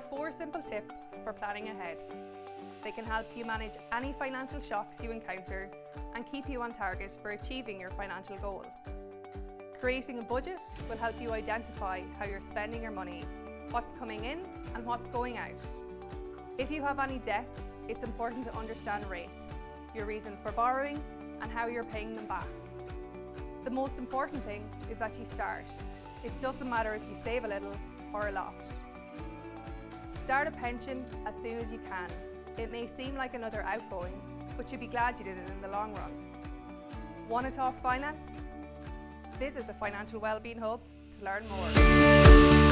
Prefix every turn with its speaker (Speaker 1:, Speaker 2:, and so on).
Speaker 1: for planning ahead. They can help you manage any financial shocks you encounter and keep you on target for achieving your financial goals. Creating a budget will help you identify how you're spending your money, what's coming in and what's going out. If you have any debts, it's important to understand rates, your reason for borrowing and how you're paying them back. The most important thing is that you start. It doesn't matter if you save a little or a lot. Start a pension as soon as you can. It may seem like another outgoing, but you'll be glad you did it in the long run. Want to talk finance? Visit the Financial Wellbeing Hub to learn more.